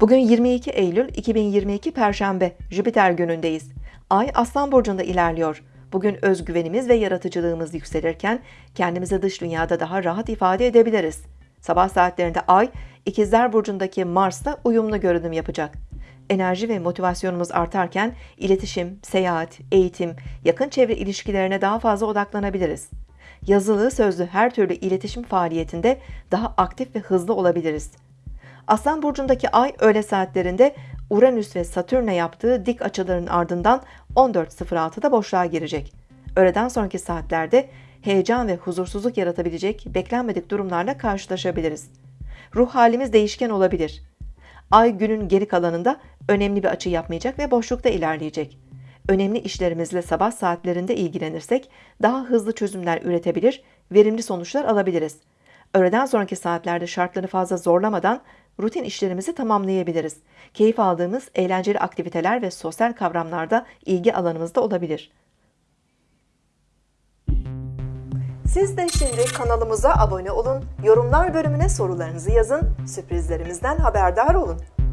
Bugün 22 Eylül 2022 Perşembe Jüpiter günündeyiz. Ay Aslan burcunda ilerliyor. Bugün özgüvenimiz ve yaratıcılığımız yükselirken kendimizi dış dünyada daha rahat ifade edebiliriz. Sabah saatlerinde Ay İkizler burcundaki Mars'la uyumlu görünüm yapacak. Enerji ve motivasyonumuz artarken iletişim, seyahat, eğitim, yakın çevre ilişkilerine daha fazla odaklanabiliriz. Yazılı, sözlü her türlü iletişim faaliyetinde daha aktif ve hızlı olabiliriz. Aslan burcundaki ay öğle saatlerinde Uranüs ve Satürn'e yaptığı dik açıların ardından 14.06'da boşluğa girecek. Öğleden sonraki saatlerde heyecan ve huzursuzluk yaratabilecek beklenmedik durumlarla karşılaşabiliriz. Ruh halimiz değişken olabilir. Ay günün geri kalanında önemli bir açı yapmayacak ve boşlukta ilerleyecek. Önemli işlerimizle sabah saatlerinde ilgilenirsek daha hızlı çözümler üretebilir, verimli sonuçlar alabiliriz. Öğleden sonraki saatlerde şartları fazla zorlamadan rutin işlerimizi tamamlayabiliriz. Keyif aldığımız eğlenceli aktiviteler ve sosyal kavramlarda ilgi alanımızda olabilir. Siz de şimdi kanalımıza abone olun, yorumlar bölümüne sorularınızı yazın, sürprizlerimizden haberdar olun.